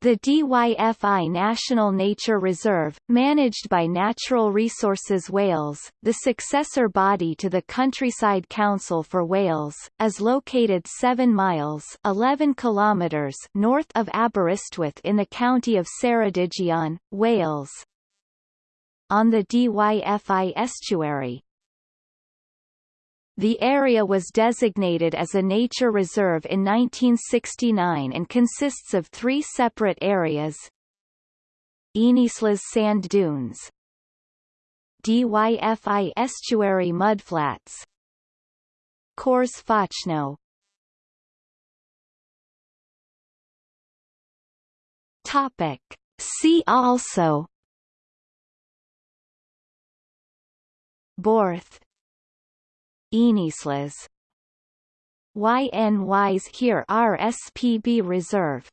The DYFI National Nature Reserve, managed by Natural Resources Wales, the successor body to the Countryside Council for Wales, is located 7 miles 11 kilometres north of Aberystwyth in the county of Ceredigion, Wales. On the DYFI estuary, the area was designated as a nature reserve in 1969 and consists of three separate areas. Ynyslas sand dunes. DYFI estuary mudflats Cors Fochno Topic. See also. Borth Ynyslas YNYs here RSPB Reserve